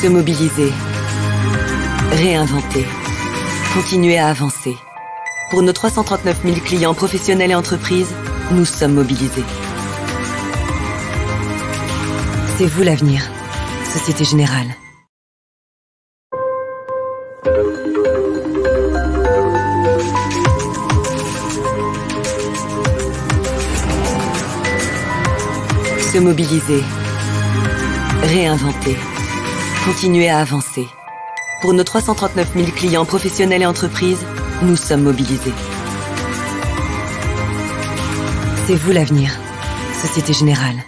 Se mobiliser. Réinventer. Continuer à avancer. Pour nos 339 000 clients professionnels et entreprises, nous sommes mobilisés. C'est vous l'avenir. Société Générale. Se mobiliser. Réinventer. Continuer à avancer. Pour nos 339 000 clients professionnels et entreprises, nous sommes mobilisés. C'est vous l'avenir. Société Générale.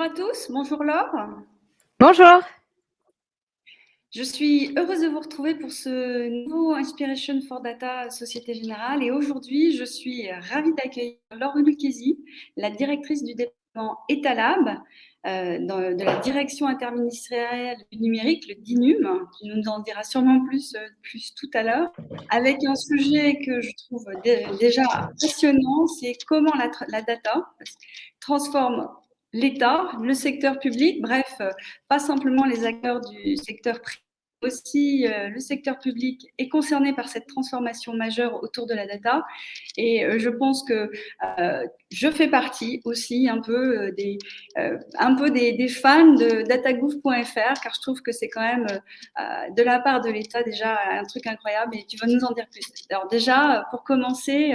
Bonjour à tous, bonjour Laure. Bonjour. Je suis heureuse de vous retrouver pour ce nouveau Inspiration for Data Société Générale et aujourd'hui je suis ravie d'accueillir Laure Lucchesi, la directrice du département Etalab euh, de la direction interministérielle du numérique, le DINUM, qui nous en dira sûrement plus, euh, plus tout à l'heure, avec un sujet que je trouve déjà passionnant, c'est comment la, la data transforme l'État, le secteur public, bref, euh, pas simplement les acteurs du secteur privé, aussi euh, le secteur public est concerné par cette transformation majeure autour de la data. Et euh, je pense que je fais partie aussi un peu des, des, fans de datagouv.fr, car je trouve que c'est quand même de la part de l'État déjà un truc incroyable. Et tu vas nous en dire plus. Alors déjà, pour commencer,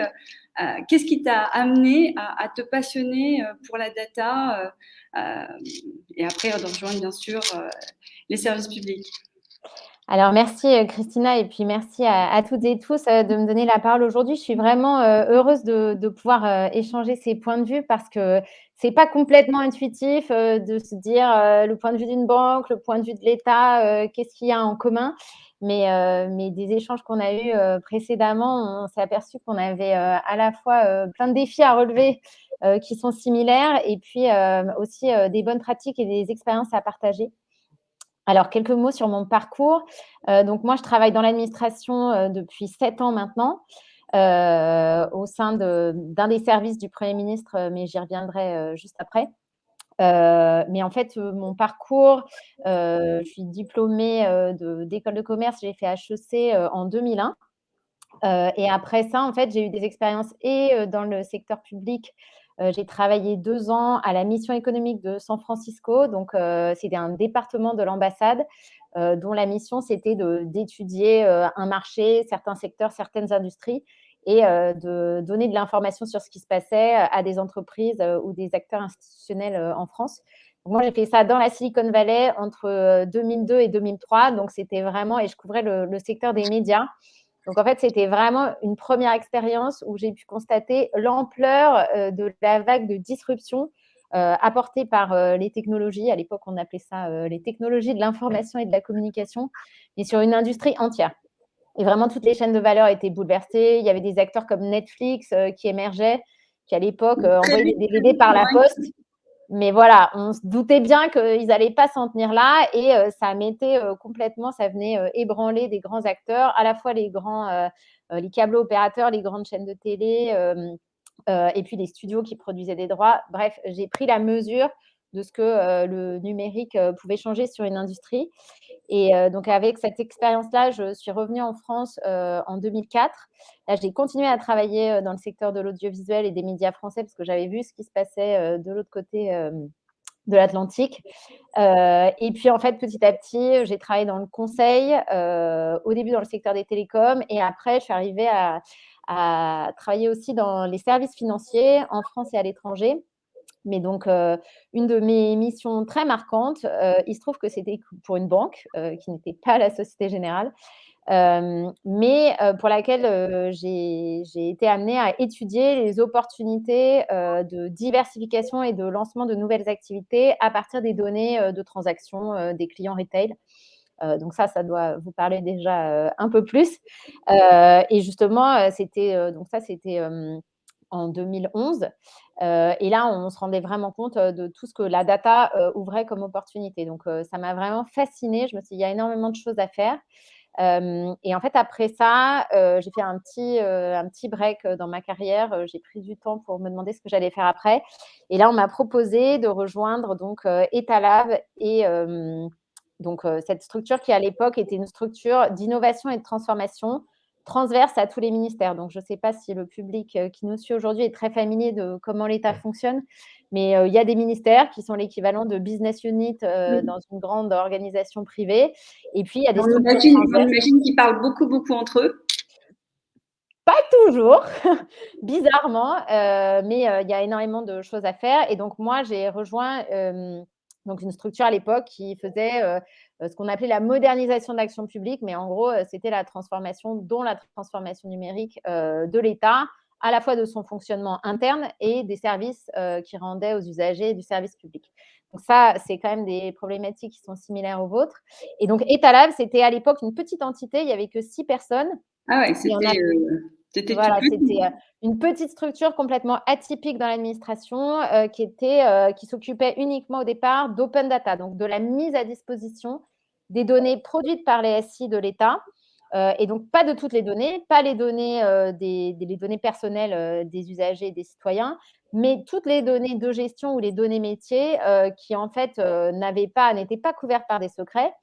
qu'est-ce qui t'a amené à, te passionner euh, pour la data euh, et après de rejoindre bien sûr les services publics? Alors, merci Christina et puis merci à, toutes et tous de me donner la parole aujourd'hui. Je suis vraiment heureuse de, pouvoir échanger ces points de vue parce que ce n'est pas complètement intuitif de se dire le point de vue d'une banque, le point de vue de l'État, qu'est-ce qu'il y a en commun. Mais, mais des échanges qu'on a eus précédemment, on s'est aperçu qu'on avait à la fois plein de défis à relever qui sont similaires et puis aussi des bonnes pratiques et des expériences à partager. Alors, quelques mots sur mon parcours. donc, moi, je travaille dans l'administration depuis sept ans maintenant. au sein d'un des services du Premier ministre, mais j'y reviendrai juste après. Euh, mais en fait, euh, mon parcours, euh, je suis diplômée d'école de, commerce, j'ai fait HEC en 2001. et après ça, en fait, j'ai eu des expériences et dans le secteur public. j'ai travaillé deux ans à la mission économique de San Francisco. Donc, c'était un département de l'ambassade dont la mission, c'était d'étudier un marché, certains secteurs, certaines industries et euh, de donner de l'information sur ce qui se passait à des entreprises euh, ou des acteurs institutionnels euh, en France. moi, j'ai fait ça dans la Silicon Valley entre 2002 et 2003. Donc, c'était vraiment, et je couvrais le, secteur des médias. Donc, en fait, c'était vraiment une première expérience où j'ai pu constater l'ampleur de la vague de disruption apportée par les technologies. À l'époque, on appelait ça les technologies de l'information et de la communication, mais sur une industrie entière. Et vraiment, toutes les chaînes de valeur étaient bouleversées. Il y avait des acteurs comme Netflix euh, qui émergeaient, qui à l'époque euh, envoyaient des DVD par la poste. Mais voilà, on se doutait bien qu'ils n'allaient pas s'en tenir là et euh, ça mettait complètement, ça venait ébranler des grands acteurs, à la fois les grands, les câbles opérateurs, les grandes chaînes de télé et puis les studios qui produisaient des droits. Bref, j'ai pris la mesure de ce que le numérique pouvait changer sur une industrie. Et donc, avec cette expérience-là, je suis revenue en France en 2004. Là, j'ai continué à travailler dans le secteur de l'audiovisuel et des médias français parce que j'avais vu ce qui se passait de l'autre côté de l'Atlantique. et puis, en fait, petit à petit, j'ai travaillé dans le conseil, au début dans le secteur des télécoms, et après, je suis arrivée à, à travailler aussi dans les services financiers en France et à l'étranger. Mais donc, une de mes missions très marquantes, il se trouve que c'était pour une banque qui n'était pas la Société Générale. mais pour laquelle j'ai été amenée à étudier les opportunités de diversification et de lancement de nouvelles activités à partir des données de transactions des clients retail. donc ça, ça doit vous parler déjà un peu plus. et justement, c'était donc ça, c'était en 2011. et là, on se rendait vraiment compte de tout ce que la data ouvrait comme opportunité. Donc, ça m'a vraiment fascinée. Je me suis dit, il y a énormément de choses à faire. et en fait, après ça, j'ai fait un petit, un petit break dans ma carrière. J'ai pris du temps pour me demander ce que j'allais faire après. Et là, on m'a proposé de rejoindre donc Etalab et donc cette structure qui à l'époque était une structure d'innovation et de transformation transverse à tous les ministères. Donc, je ne sais pas si le public euh, qui nous suit aujourd'hui est très familier de comment l'État fonctionne, mais euh, il y a des ministères qui sont l'équivalent de business unit euh, dans une grande organisation privée. Et puis, il y a des on imagine, on qu'ils parlent beaucoup, beaucoup entre eux. Pas toujours, bizarrement, mais il y a énormément de choses à faire. Et donc, moi, j'ai rejoint donc une structure à l'époque qui faisait euh, ce qu'on appelait la modernisation de l'action publique, mais en gros, euh, c'était la transformation, dont la transformation numérique euh, de l'État, à la fois de son fonctionnement interne et des services qui rendaient aux usagers du service public. Donc ça, c'est quand même des problématiques qui sont similaires aux vôtres. Et donc, Etalab, c'était à l'époque une petite entité, il n'y avait que six personnes. Ah ouais, c'était voilà, une petite structure complètement atypique dans l'administration qui était qui s'occupait uniquement au départ d'open data, donc de la mise à disposition des données produites par les SI de l'État. Euh, et donc, pas de toutes les données, pas les données, euh, des, les données personnelles euh, des usagers et des citoyens, mais toutes les données de gestion ou les données métiers qui, en fait, n'avaient pas, n'étaient pas couvertes par des secrets.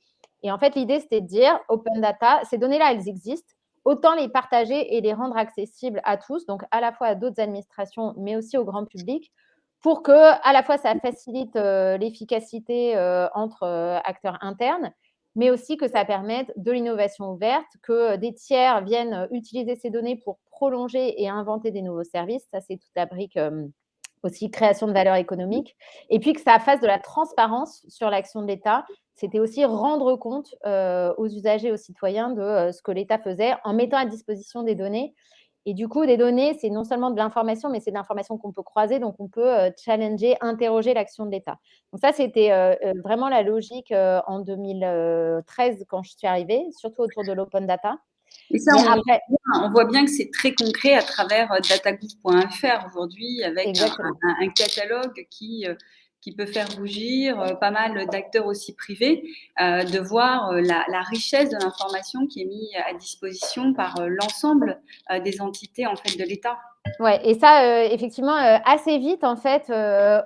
Et en fait, l'idée, c'était de dire, open data, ces données-là, elles existent, autant les partager et les rendre accessibles à tous, donc à la fois à d'autres administrations, mais aussi au grand public, pour que, à la fois, ça facilite l'efficacité entre acteurs internes, mais aussi que ça permette de l'innovation ouverte, que des tiers viennent utiliser ces données pour prolonger et inventer des nouveaux services. Ça, c'est toute la brique euh, aussi création de valeur économique. Et puis que ça fasse de la transparence sur l'action de l'État. C'était aussi rendre compte euh, aux usagers, aux citoyens de euh, ce que l'État faisait en mettant à disposition des données et du coup, des données, c'est non seulement de l'information, mais c'est de l'information qu'on peut croiser, donc on peut euh, challenger, interroger l'action de l'État. Donc ça, c'était vraiment la logique en 2013 quand je suis arrivée, surtout autour de l'open data. Et ça, on, voit bien. Que c'est très concret à travers datagouv.fr aujourd'hui, avec un, catalogue qui qui peut faire rougir euh, pas mal d'acteurs aussi privés, euh, de voir euh, la, richesse de l'information qui est mise à disposition par l'ensemble des entités en fait de l'État. Ouais, et ça, effectivement, assez vite, en fait,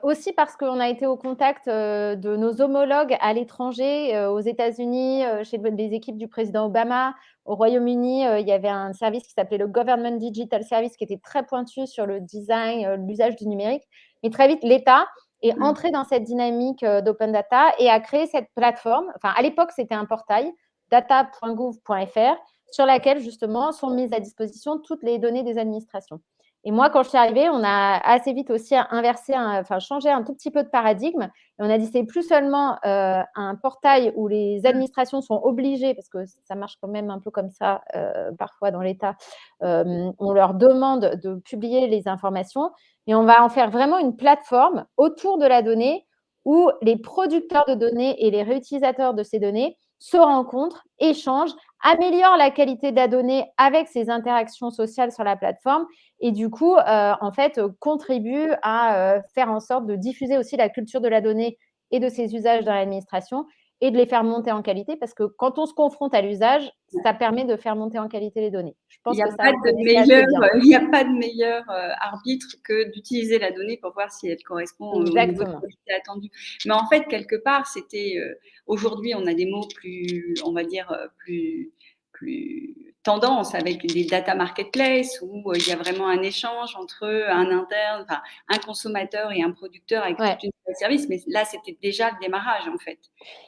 aussi parce qu'on a été au contact de nos homologues à l'étranger, aux États-Unis, chez les équipes du président Obama, au Royaume-Uni, il y avait un service qui s'appelait le Government Digital Service, qui était très pointu sur le design, l'usage du numérique. Mais très vite, l'État et mmh. entrer dans cette dynamique euh, d'open data et à créer cette plateforme. Enfin, à l'époque, c'était un portail, data.gouv.fr, sur laquelle justement sont mises à disposition toutes les données des administrations. Et moi, quand je suis arrivée, on a assez vite aussi inversé, enfin changé un tout petit peu de paradigme. Et on a dit c'est plus seulement euh, un portail où les administrations sont obligées, parce que ça marche quand même un peu comme ça euh, parfois dans l'État, on leur demande de publier les informations, et on va en faire vraiment une plateforme autour de la donnée où les producteurs de données et les réutilisateurs de ces données se rencontrent, échangent, améliorent la qualité de la donnée avec ces interactions sociales sur la plateforme et du coup, euh, en fait, contribuent à euh, faire en sorte de diffuser aussi la culture de la donnée et de ses usages dans l'administration et de les faire monter en qualité parce que quand on se confronte à l'usage, ça permet de faire monter en qualité les données. Je pense il n'y a, pas de meilleur, il a pas de meilleur arbitre que d'utiliser la donnée pour voir si elle correspond au niveau de attendu. Mais en fait, quelque part, c'était euh, aujourd'hui, on a des mots plus, on va dire, euh, plus plus tendance avec des data marketplace où euh, il y a vraiment un échange entre un interne, enfin, un consommateur et un producteur avec une série de services. Mais là, c'était déjà le démarrage en fait.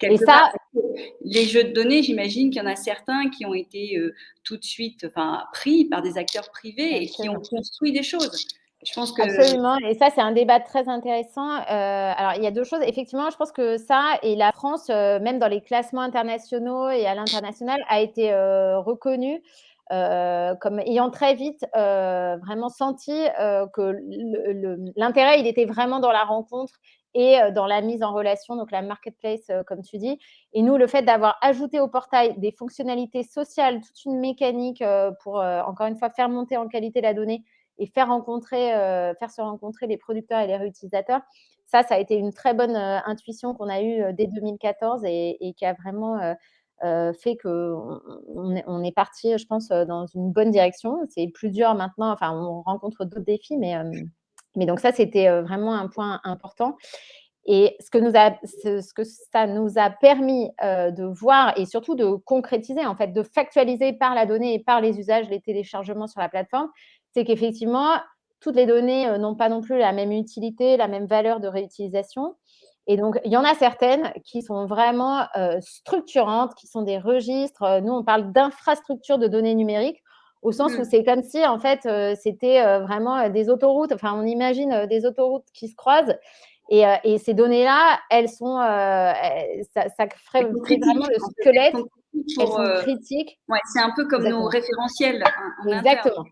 et ça, les jeux de données, j'imagine qu'il y en a certains qui ont été euh, tout de suite, enfin, pris par des acteurs privés et qui ont construit des choses. Absolument, et ça, c'est un débat très intéressant. Euh, alors, il y a deux choses. Effectivement, je pense que ça, et la France, euh, même dans les classements internationaux et à l'international, a été euh, reconnue comme ayant très vite vraiment senti que l'intérêt, il était vraiment dans la rencontre et dans la mise en relation, donc la marketplace, comme tu dis. Et nous, le fait d'avoir ajouté au portail des fonctionnalités sociales, toute une mécanique pour, encore une fois, faire monter en qualité la donnée et faire, rencontrer, faire se rencontrer les producteurs et les réutilisateurs, ça, ça a été une très bonne intuition qu'on a eue dès 2014 et, qui a vraiment fait qu'on on est parti, je pense, dans une bonne direction. C'est plus dur maintenant, enfin, on rencontre d'autres défis, mais mais donc ça, c'était vraiment un point important. Et ce que, nous a, ce, que ça nous a permis de voir et surtout de concrétiser, en fait, de factualiser par la donnée et par les usages, les téléchargements sur la plateforme, c'est qu'effectivement, toutes les données n'ont pas non plus la même utilité, la même valeur de réutilisation. Et donc, il y en a certaines qui sont vraiment structurantes, qui sont des registres. Nous, on parle d'infrastructures de données numériques au sens où mmh. c'est comme si, en fait, c'était vraiment des autoroutes. Enfin, on imagine des autoroutes qui se croisent. Et, et ces données-là, elles sont, ça, ça, ferait vraiment le squelette. Elles sont critiques. Ouais, c'est un peu comme nos référentiels. Exactement.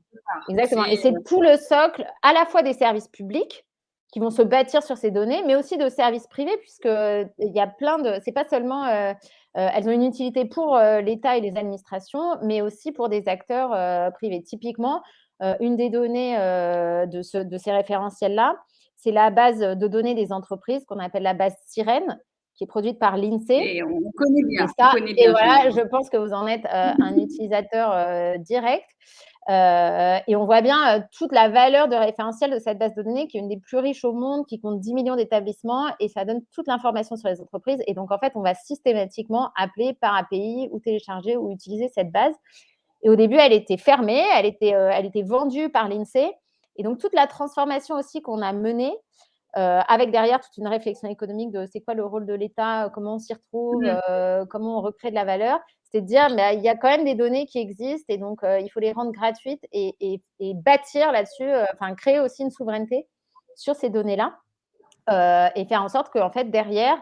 Exactement. Et c'est tout le socle, à la fois des services publics qui vont se bâtir sur ces données, mais aussi de services privés, puisqu'il y a plein de. C'est pas seulement euh, elles ont une utilité pour euh, l'État et les administrations, mais aussi pour des acteurs euh, privés. Typiquement, une des données de, ces référentiels-là, c'est la base de données des entreprises qu'on appelle la base Sirène, qui est produite par l'INSEE. Et on connaît bien. Et, ça, et voilà, je pense que vous en êtes un utilisateur direct. Euh, et on voit bien euh, toute la valeur de référentiel de cette base de données qui est une des plus riches au monde, qui compte 10 millions d'établissements et ça donne toute l'information sur les entreprises. Et donc, en fait, on va systématiquement appeler par API ou télécharger ou utiliser cette base. Et au début, elle était fermée, elle était, euh, elle était vendue par l'INSEE. Et donc, toute la transformation aussi qu'on a menée, avec derrière toute une réflexion économique de c'est quoi le rôle de l'État, comment on s'y retrouve, mmh. comment on recrée de la valeur, c'est de dire, mais il y a quand même des données qui existent et donc il faut les rendre gratuites et, bâtir là-dessus, enfin créer aussi une souveraineté sur ces données-là et faire en sorte qu'en fait, derrière,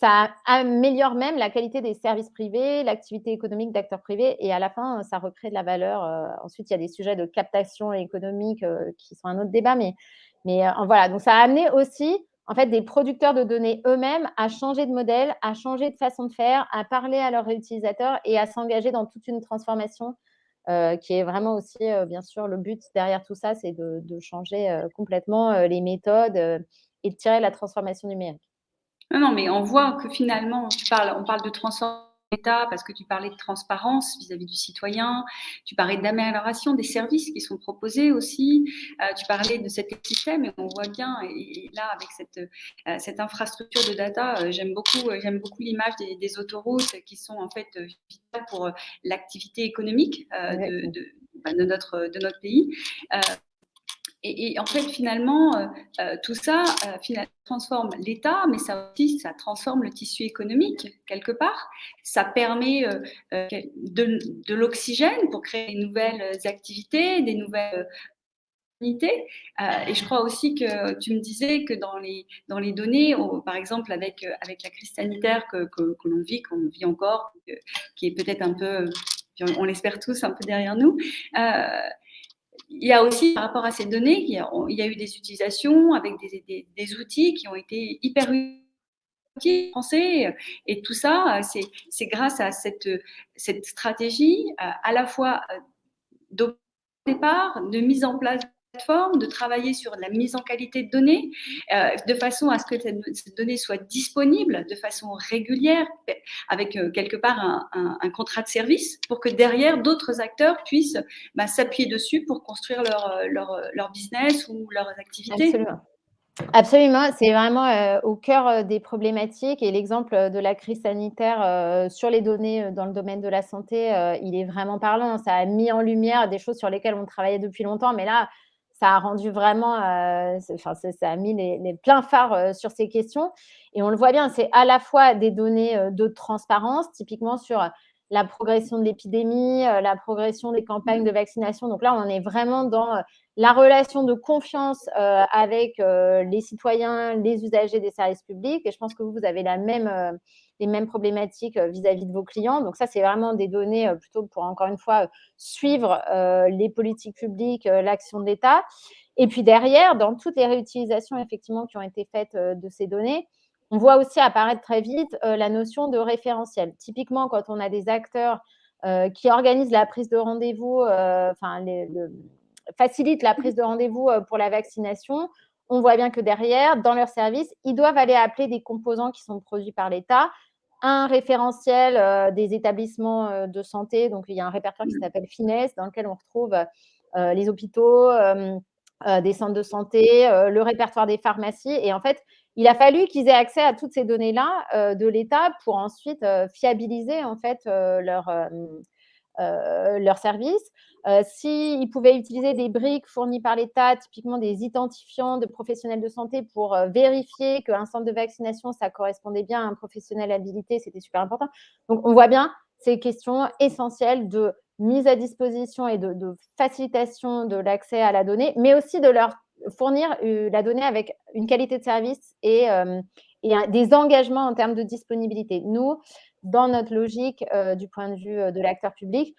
ça améliore même la qualité des services privés, l'activité économique d'acteurs privés et à la fin, ça recrée de la valeur. ensuite, il y a des sujets de captation économique qui sont un autre débat, mais, mais voilà, donc ça a amené aussi en fait, des producteurs de données eux-mêmes à changer de modèle, à changer de façon de faire, à parler à leurs utilisateurs et à s'engager dans toute une transformation euh, qui est vraiment aussi, euh, bien sûr, le but derrière tout ça, c'est de, changer euh, complètement les méthodes et de tirer la transformation numérique. Non, non, mais on voit que finalement, on parle de transformation parce que tu parlais de transparence vis-à-vis du citoyen, tu parlais d'amélioration des services qui sont proposés aussi, euh, tu parlais de cet écosystème et on voit bien, et, là avec cette, euh, cette infrastructure de data, euh, j'aime beaucoup, j'aime beaucoup l'image des, autoroutes qui sont en fait vitales pour l'activité économique de, de, bah, de, notre, de notre pays. Et, en fait, finalement, euh, euh, tout ça euh, transforme l'État, mais ça aussi, ça transforme le tissu économique quelque part. Ça permet de, de l'oxygène pour créer des nouvelles activités, des nouvelles et je crois aussi que tu me disais que dans les, dans les données, par exemple avec, avec la crise sanitaire que, que l'on vit, qu'on vit encore, qui est peut-être un peu, on l'espère tous, un peu derrière nous, il y a aussi, par rapport à ces données, il y a, eu des utilisations avec des, outils qui ont été hyper utiles français. Et tout ça, c'est grâce à cette, cette stratégie euh, à la fois euh, de départ, de mise en place de travailler sur la mise en qualité de données, euh, de façon à ce que cette donnée soit disponible de façon régulière, avec euh, quelque part un, contrat de service, pour que derrière, d'autres acteurs puissent bah, s'appuyer dessus pour construire leur, euh, leur, business ou leurs activités. Absolument. Absolument, c'est vraiment au cœur des problématiques et l'exemple de la crise sanitaire sur les données dans le domaine de la santé, il est vraiment parlant. Ça a mis en lumière des choses sur lesquelles on travaillait depuis longtemps, mais là, ça a rendu vraiment, euh, enfin, ça, a mis les, pleins phares euh, sur ces questions. Et on le voit bien, c'est à la fois des données euh, de transparence, typiquement sur la progression de l'épidémie, la progression des campagnes de vaccination. Donc là, on est vraiment dans la relation de confiance avec les citoyens, les usagers des services publics. Et je pense que vous, vous avez la même les mêmes problématiques vis-à-vis de vos clients. Donc ça, c'est vraiment des données plutôt pour, encore une fois, suivre les politiques publiques, l'action de l'État. Et puis derrière, dans toutes les réutilisations effectivement qui ont été faites de ces données, on voit aussi apparaître très vite la notion de référentiel. Typiquement, quand on a des acteurs qui organisent la prise de rendez-vous, enfin, facilitent la prise de rendez-vous pour la vaccination, on voit bien que derrière, dans leur service, ils doivent aller appeler des composants qui sont produits par l'État, un référentiel euh, des établissements euh, de santé. Donc, il y a un répertoire qui s'appelle Finesse, dans lequel on retrouve euh, les hôpitaux, des centres de santé, le répertoire des pharmacies. Et en fait, il a fallu qu'ils aient accès à toutes ces données-là de l'État pour ensuite fiabiliser en fait leur, leur service. Euh, s'ils pouvaient utiliser des briques fournies par l'État, typiquement des identifiants de professionnels de santé pour euh, vérifier qu'un centre de vaccination, ça correspondait bien à un professionnel habilité, c'était super important. Donc, on voit bien ces questions essentielles de mise à disposition et de, facilitation de l'accès à la donnée, mais aussi de leur fournir euh, la donnée avec une qualité de service et, des engagements en termes de disponibilité. Nous, dans notre logique du point de vue de l'acteur public,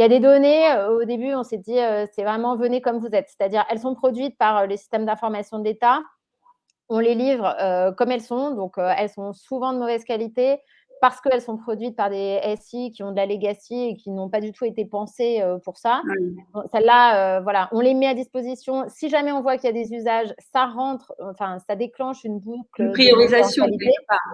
il y a des données, euh, au début, on s'est dit, euh, c'est vraiment venez comme vous êtes. C'est-à-dire, elles sont produites par euh, les systèmes d'information de l'État. On les livre comme elles sont. Donc, elles sont souvent de mauvaise qualité parce qu'elles sont produites par des SI qui ont de la legacy et qui n'ont pas du tout été pensées pour ça. Celles-là, voilà, on les met à disposition. Si jamais on voit qu'il y a des usages, ça rentre, enfin, ça déclenche une boucle. Une priorisation.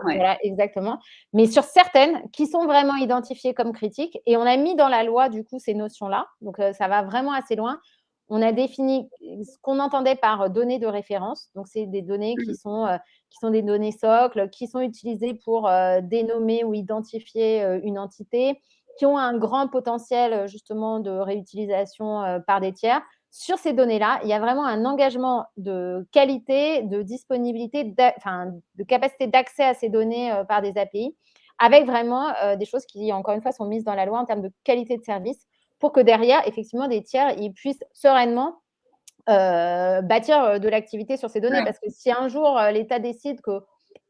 Voilà, exactement. Mais sur certaines qui sont vraiment identifiées comme critiques, et on a mis dans la loi, du coup, ces notions-là. Donc, ça va vraiment assez loin on a défini ce qu'on entendait par données de référence. Donc, c'est des données qui mmh. sont, euh, qui sont des données socles, qui sont utilisées pour euh, dénommer ou identifier euh, une entité, qui ont un grand potentiel justement de réutilisation par des tiers. Sur ces données-là, il y a vraiment un engagement de qualité, de disponibilité, de capacité d'accès à ces données par des API, avec vraiment des choses qui, encore une fois, sont mises dans la loi en termes de qualité de service pour que derrière, effectivement, des tiers ils puissent sereinement euh, bâtir euh, de l'activité sur ces données. Parce que si un jour, euh, l'État décide que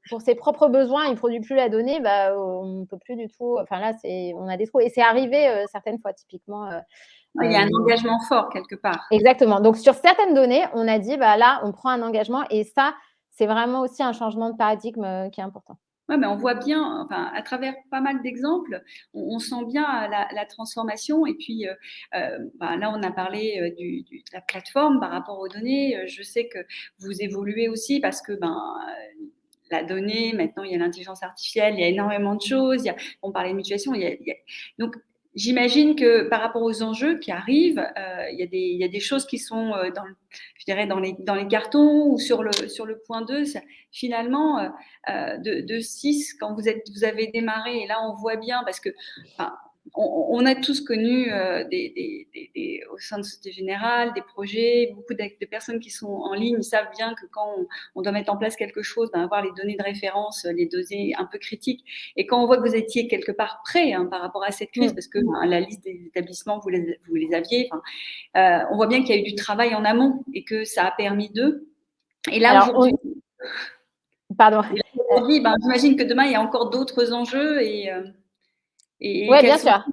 pour ses propres besoins, il ne produit plus la donnée, bah, on ne peut plus du tout. Enfin là, on a des trous. Et c'est arrivé certaines fois, typiquement. il y a un engagement fort quelque part. Exactement. Donc sur certaines données, on a dit, bah, là, on prend un engagement. Et ça, c'est vraiment aussi un changement de paradigme qui est important. Ouais, mais on voit bien, enfin, à travers pas mal d'exemples, on, sent bien la, transformation. Et puis, euh, euh, bah, là, on a parlé euh, du, de la plateforme par rapport aux données. Je sais que vous évoluez aussi parce que ben, la donnée, maintenant, il y a l'intelligence artificielle, il y a énormément de choses. On parlait de mutuation. Il y a, donc, J'imagine que par rapport aux enjeux qui arrivent, euh, il, y a des, y a des, choses qui sont euh, dans, je dirais dans, les, dans les cartons ou sur le, sur le point 2. Finalement, euh, de, de 6, quand vous, êtes, vous avez démarré, et là on voit bien, parce que enfin, on, a tous connu euh, des, au sein de Société Générale des projets, beaucoup de, personnes qui sont en ligne savent bien que quand on, doit mettre en place quelque chose, ben, avoir les données de référence, les données un peu critiques. Et quand on voit que vous étiez quelque part prêt hein, par rapport à cette crise, mm. parce que ben, la liste des établissements, vous les, vous les aviez, euh, on voit bien qu'il y a eu du travail en amont et que ça a permis d'eux. Et là, aujourd'hui... Pardon. Ben, j'imagine que demain, il y a encore d'autres enjeux et... Euh, oui, bien sûr.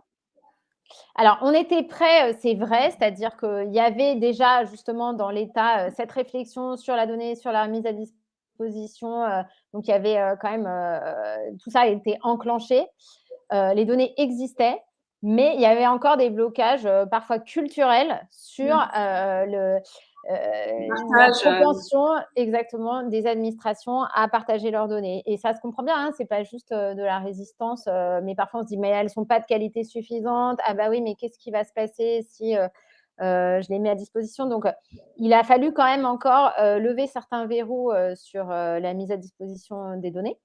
Alors, on était prêt, euh, c'est vrai, c'est-à-dire qu'il y avait déjà justement dans l'État euh, cette réflexion sur la donnée, sur la mise à disposition. Euh, donc, il y avait quand même, tout ça a été enclenché. les données existaient, mais il y avait encore des blocages parfois culturels sur mmh. le, la euh, propension exactement des administrations à partager leurs données. Et ça se comprend bien, hein, c'est pas juste euh, de la résistance, mais parfois on se dit mais elles sont pas de qualité suffisante. Ah bah oui, mais qu'est-ce qui va se passer si je les mets à disposition? Donc il a fallu quand même encore lever certains verrous sur la mise à disposition des données.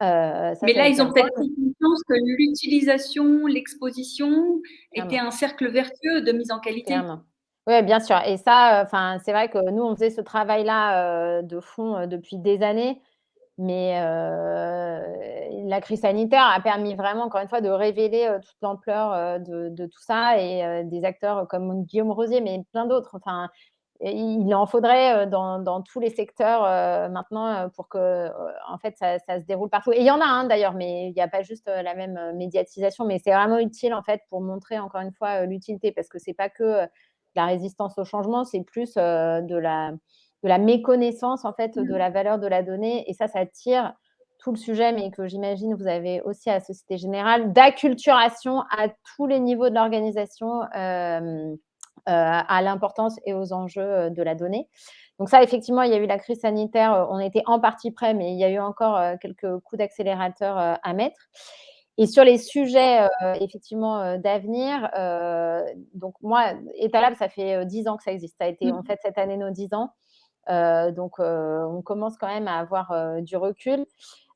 mais là, ils ont peut-être conscience que l'utilisation, l'exposition était un cercle vertueux de mise en qualité. Clairement. Oui, bien sûr. Et ça, enfin, c'est vrai que nous, on faisait ce travail-là de fond depuis des années. Mais la crise sanitaire a permis vraiment, encore une fois, de révéler toute l'ampleur de, tout ça et des acteurs comme Guillaume Rosier, mais plein d'autres. Enfin, il en faudrait dans, tous les secteurs maintenant pour que en fait ça, se déroule partout. Et il y en a un d'ailleurs, mais il n'y a pas juste la même médiatisation, mais c'est vraiment utile en fait pour montrer encore une fois l'utilité parce que c'est pas que la résistance au changement, c'est plus de la de la méconnaissance en fait de mmh. la valeur de la donnée. Et ça, ça tire tout le sujet, mais que j'imagine vous avez aussi à la Société Générale, d'acculturation à tous les niveaux de l'organisation euh, euh, à l'importance et aux enjeux euh, de la donnée. Donc ça, effectivement, il y a eu la crise sanitaire, on était en partie prêt, mais il y a eu encore quelques coups d'accélérateur à mettre. Et sur les sujets, effectivement, d'avenir, donc moi, Etalab, ça fait dix ans que ça existe. Ça a été, mmh. en fait, cette année, nos dix ans. Euh, donc, euh, on commence quand même à avoir euh, du recul.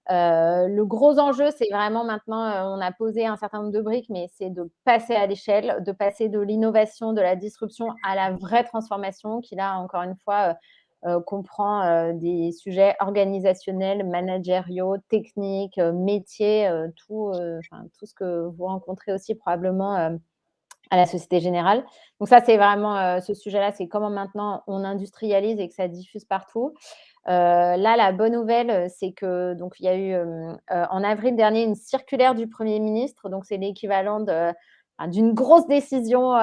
le gros enjeu, c'est vraiment maintenant, on a posé un certain nombre de briques, mais c'est de passer à l'échelle, de passer de l'innovation, de la disruption à la vraie transformation qui, là, encore une fois, comprend des sujets organisationnels, managériaux, techniques, métiers, tout, tout ce que vous rencontrez aussi probablement à la Société Générale. Donc ça, c'est vraiment euh, ce sujet-là, c'est comment maintenant on industrialise et que ça diffuse partout. Euh, là, la bonne nouvelle, euh, c'est que donc il y a eu en avril dernier une circulaire du Premier ministre, donc c'est l'équivalent d'une grosse décision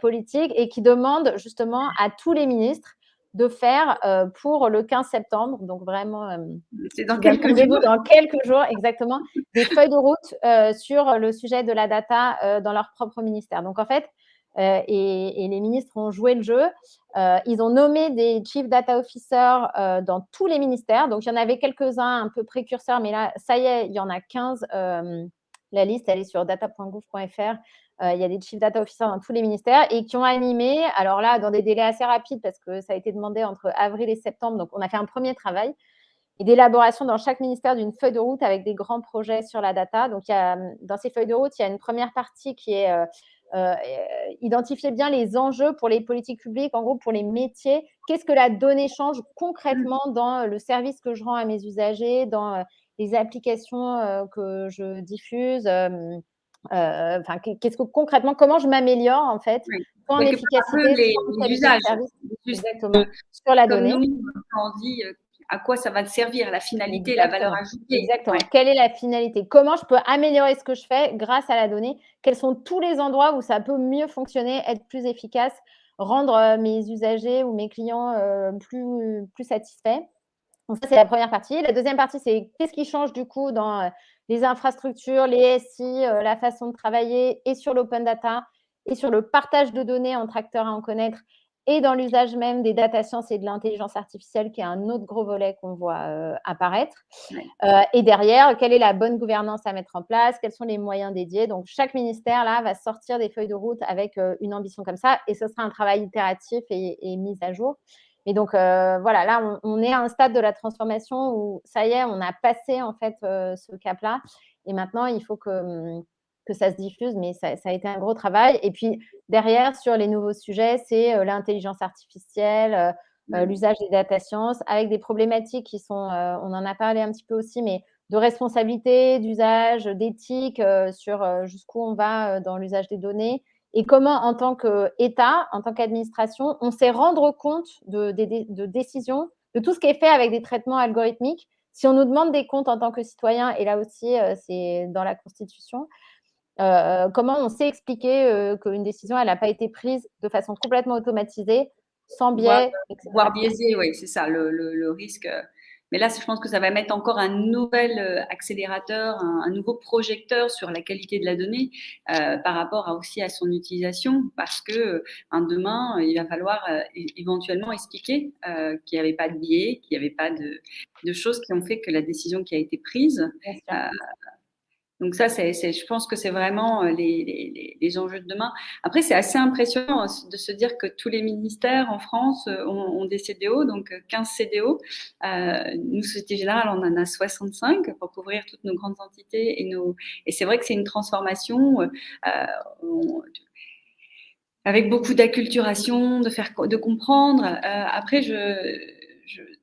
politique et qui demande justement à tous les ministres de faire pour le 15 septembre, donc vraiment c'est dans quelques jours. dans quelques jours exactement, des feuilles de route sur le sujet de la data dans leur propre ministère. Donc en fait, et, les ministres ont joué le jeu. ils ont nommé des Chief Data Officers dans tous les ministères. Donc, il y en avait quelques-uns un peu précurseurs, mais là, ça y est, il y en a 15. la liste, elle est sur data.gouv.fr. Euh, il y a des chief data officers dans tous les ministères et qui ont animé, alors là, dans des délais assez rapides parce que ça a été demandé entre avril et septembre, donc on a fait un premier travail et d'élaboration dans chaque ministère d'une feuille de route avec des grands projets sur la data. Donc, il y a, dans ces feuilles de route, il y a une première partie qui est euh, euh, identifier bien les enjeux pour les politiques publiques, en gros pour les métiers. Qu'est-ce que la donnée change concrètement dans le service que je rends à mes usagers, dans les applications que je diffuse euh, enfin, qu'est-ce que concrètement, comment je m'améliore en fait l'efficacité les, usages, exactement, sur la donnée. on dit euh, à quoi ça va servir, la finalité, la valeur ajoutée. Exactement. Quelle est la finalité? Comment je peux améliorer ce que je fais grâce à la donnée? Quels sont tous les endroits où ça peut mieux fonctionner, être plus efficace, rendre euh, mes usagers ou mes clients plus, plus satisfaits? Donc ça, c'est la première partie. La deuxième partie, c'est qu'est-ce qui change du coup dans les infrastructures, les SI, euh, la façon de travailler et sur l'open data et sur le partage de données entre acteurs à en connaître et dans l'usage même des data science et de l'intelligence artificielle, qui est un autre gros volet qu'on voit euh, apparaître. Euh, et derrière, quelle est la bonne gouvernance à mettre en place? Quels sont les moyens dédiés? Donc, chaque ministère, là, va sortir des feuilles de route avec une ambition comme ça, et ce sera un travail itératif et, et mis à jour. Et donc, euh, voilà, là, on, est à un stade de la transformation où, ça y est, on a passé, en fait, euh, ce cap-là. Et maintenant, il faut que, hum, que ça se diffuse, mais ça, a été un gros travail. Et puis, derrière, sur les nouveaux sujets, c'est euh, l'intelligence artificielle, mmh. l'usage des data science, avec des problématiques qui sont, on en a parlé un petit peu aussi, mais de responsabilité, d'usage, d'éthique, sur jusqu'où on va dans l'usage des données et comment, en tant qu'État, en tant qu'administration, on sait rendre compte de, décisions, de tout ce qui est fait avec des traitements algorithmiques? Si on nous demande des comptes en tant que citoyen, et là aussi, euh, c'est dans la Constitution, euh, comment on sait expliquer euh, qu'une décision, elle n'a pas été prise de façon complètement automatisée, sans biais, voire, biaisée, oui, c'est ça, le risque. Mais là, je pense que ça va mettre encore un nouvel euh, accélérateur, un, nouveau projecteur sur la qualité de la donnée euh, par rapport aussi à son utilisation, parce que euh, demain, il va falloir éventuellement expliquer qu'il n'y avait pas de biais, qu'il n'y avait pas de, de, choses qui ont fait que la décision qui a été prise donc ça, c'est, je pense que c'est vraiment euh, les, les, enjeux de demain. Après, c'est assez impressionnant hein, de se dire que tous les ministères en France euh, ont, des CDO, donc 15 euh, CDO. nous, Société Générale, on en a 65 pour couvrir toutes nos grandes entités. Et, et c'est vrai que c'est une transformation avec beaucoup d'acculturation, de, faire, de comprendre. après, je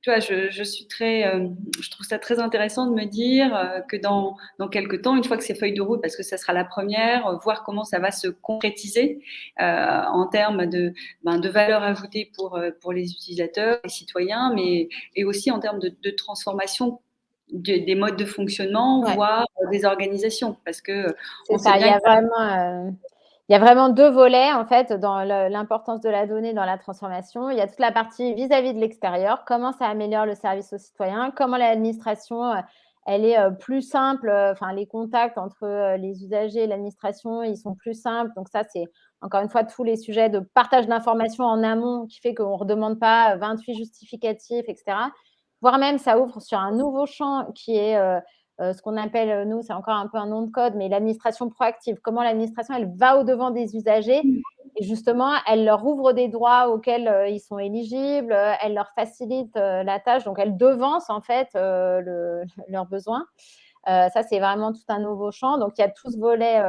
tu vois, je, suis très, euh, je trouve ça très intéressant de me dire euh, que dans, dans quelques temps, une fois que ces feuilles de route, parce que ça sera la première, euh, voir comment ça va se concrétiser en termes de, ben, de valeur ajoutée pour, pour les utilisateurs, les citoyens, mais et aussi en termes de, de transformation des modes de fonctionnement, voire des organisations, parce que on ça, il y a vraiment il y a vraiment deux volets, en fait, dans l'importance de la donnée dans la transformation. Il y a toute la partie vis-à-vis de l'extérieur, comment ça améliore le service aux citoyens, comment l'administration, euh, elle est euh, plus simple, euh, enfin, les contacts entre les usagers et l'administration, ils sont plus simples. Donc ça, c'est encore une fois tous les sujets de partage d'informations en amont qui fait qu'on ne redemande pas 28 justificatifs, etc. Voire même, ça ouvre sur un nouveau champ qui est euh, ce qu'on appelle, euh, nous, c'est encore un peu un nom de code, mais l'administration proactive. Comment l'administration, elle va au-devant des usagers et justement, elle leur ouvre des droits auxquels euh, ils sont éligibles, elle leur facilite la tâche, donc elle devance en fait leurs besoins. ça, c'est vraiment tout un nouveau champ. Donc, il y a tout ce volet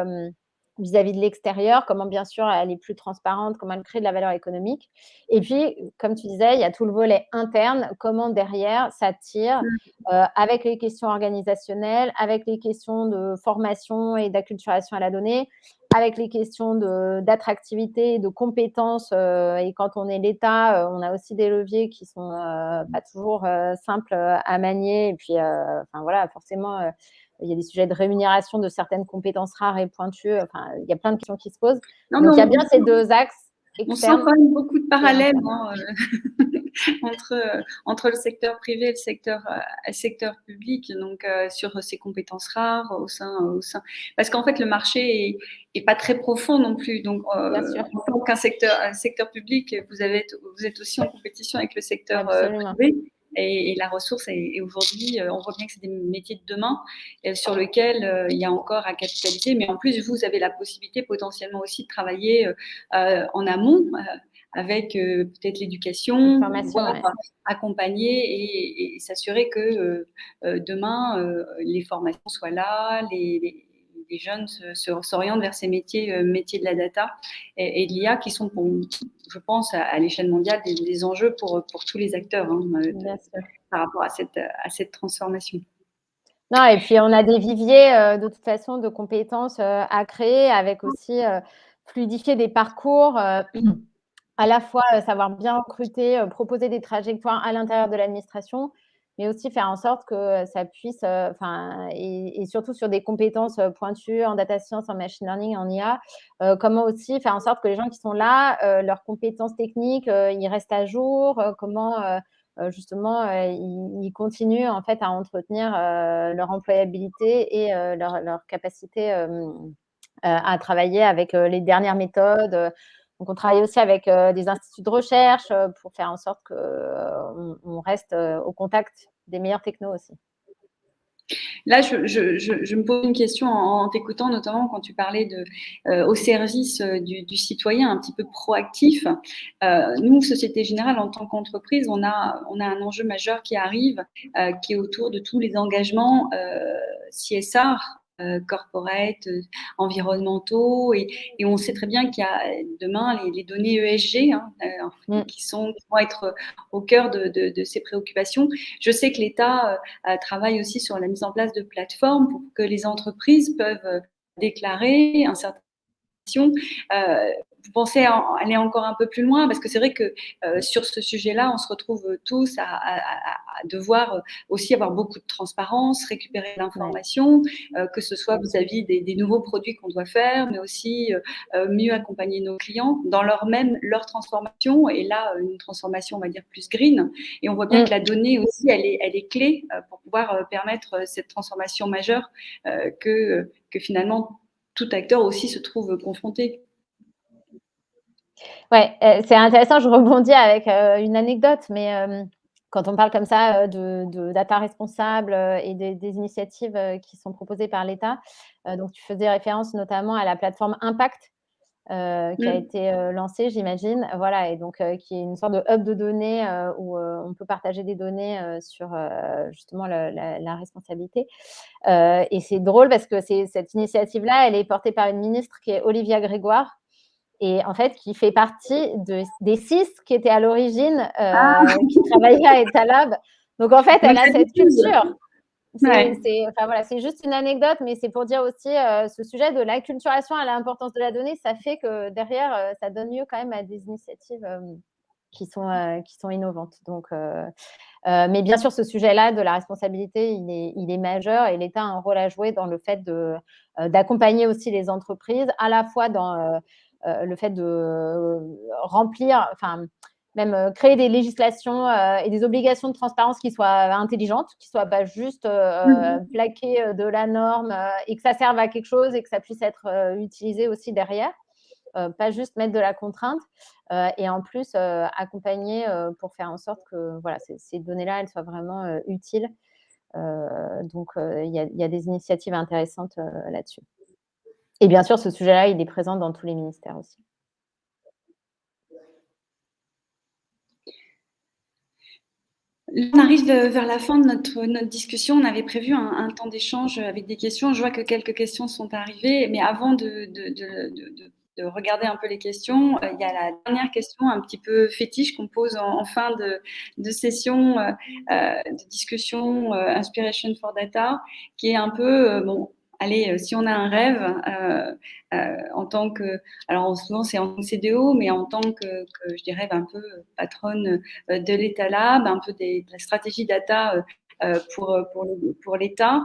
vis-à-vis de l'extérieur, comment bien sûr elle est plus transparente, comment elle crée de la valeur économique. Et puis, comme tu disais, il y a tout le volet interne, comment derrière ça tire mmh. euh, avec les questions organisationnelles, avec les questions de formation et d'acculturation à la donnée, avec les questions d'attractivité, de, compétences. Euh, et quand on est l'État, euh, on a aussi des leviers qui sont pas toujours simples à manier. Et puis, enfin voilà, forcément il y a des sujets de rémunération de certaines compétences rares et pointues. Enfin, il y a plein de questions qui se posent. Donc, il y a bien ces deux axes. On sent quand même beaucoup de parallèles hein, euh, entre, entre le secteur privé et le secteur, euh, le secteur public, donc euh, sur ces compétences rares au sein, au sein. Parce qu'en fait, le marché est, pas très profond non plus. Donc, en tant qu'un secteur, un secteur public, vous, avez, vous êtes aussi en compétition avec le secteur privé. Et, la ressource est, aujourd'hui, euh, on voit bien que c'est des métiers de demain euh, sur lesquels euh, il y a encore à capitaliser. Mais en plus, vous avez la possibilité potentiellement aussi de travailler en amont avec peut-être l'éducation, accompagner et, s'assurer que demain les formations soient là, les les jeunes s'orientent vers ces métiers, euh, métiers de la data et, de l'IA qui sont, pour, je pense, à, l'échelle mondiale des, enjeux pour, pour tous les acteurs hein, euh, par rapport à cette, à cette transformation. Non, et puis on a des viviers euh, de toute façon de compétences à créer avec aussi fluidifier des parcours à la fois savoir bien recruter, proposer des trajectoires à l'intérieur de l'administration, mais aussi faire en sorte que ça puisse, euh, enfin, et, surtout sur des compétences euh, pointues en data science, en machine learning, en IA, euh, comment aussi faire en sorte que les gens qui sont là, leurs compétences techniques, ils restent à jour, comment justement ils, continuent en fait à entretenir leur employabilité et leur, capacité à travailler avec les dernières méthodes donc, on travaille aussi avec euh, des instituts de recherche euh, pour faire en sorte qu'on euh, reste au contact des meilleurs technos aussi. Là, je, me pose une question en, t'écoutant, notamment quand tu parlais de, au service du, citoyen, un petit peu proactif. nous, Société Générale, en tant qu'entreprise, on a, un enjeu majeur qui arrive, qui est autour de tous les engagements CSR corporate, euh, environnementaux, et, on sait très bien qu'il y a demain les, données ESG hein, euh, mm. qui, sont, vont être au cœur de, ces préoccupations. Je sais que l'État travaille aussi sur la mise en place de plateformes pour que les entreprises peuvent déclarer un certain vous pensez aller encore un peu plus loin Parce que c'est vrai que euh, sur ce sujet-là, on se retrouve tous à, devoir aussi avoir beaucoup de transparence, récupérer l'information, euh, que ce soit vis-à-vis des, nouveaux produits qu'on doit faire, mais aussi euh, mieux accompagner nos clients dans leur même leur transformation. Et là, une transformation, on va dire, plus green. Et on voit bien mm. que la donnée aussi, elle est, elle est clé pour pouvoir permettre cette transformation majeure que, que finalement tout acteur aussi se trouve confronté. Ouais, euh, c'est intéressant, je rebondis avec euh, une anecdote, mais euh, quand on parle comme ça de, data responsable et des, initiatives qui sont proposées par l'État, donc tu faisais référence notamment à la plateforme Impact qui a mmh. été lancée, j'imagine, voilà, et donc qui est une sorte de hub de données où on peut partager des données sur justement la, responsabilité. et c'est drôle parce que cette initiative-là, elle est portée par une ministre qui est Olivia Grégoire, et en fait, qui fait partie de, des six qui étaient à l'origine, ah. qui travaillaient à Etalab. Donc, en fait, elle a cette culture. C'est enfin, voilà, juste une anecdote, mais c'est pour dire aussi ce sujet de l'acculturation à l'importance de la donnée, ça fait que derrière, ça donne lieu quand même à des initiatives qui, sont, qui sont innovantes. Donc, mais bien sûr, ce sujet-là de la responsabilité, il est, il est majeur et l'État a un rôle à jouer dans le fait d'accompagner aussi les entreprises, à la fois dans le fait de remplir, enfin, même euh, créer des législations euh, et des obligations de transparence qui soient intelligentes, qui ne soient pas juste euh, mmh plaquées de la norme et que ça serve à quelque chose et que ça puisse être utilisé aussi derrière. pas juste mettre de la contrainte et en plus accompagner pour faire en sorte que voilà, ces, données-là, elles soient vraiment utiles. donc, il y, y, a des initiatives intéressantes là-dessus. Et bien sûr, ce sujet-là, il est présent dans tous les ministères aussi. On arrive vers la fin de notre, notre discussion. On avait prévu un, temps d'échange avec des questions. Je vois que quelques questions sont arrivées, mais avant de, regarder un peu les questions, euh, il y a la dernière question un petit peu fétiche qu'on pose en, fin de, session euh, euh, de discussion Inspiration for Data, qui est un peu, bon, allez, euh, si on a un rêve euh, euh, en tant que, alors souvent c'est en CDO, mais en tant que, je dirais, un peu patronne de l'État Lab, un peu des, de la stratégie data pour, pour, pour l'État,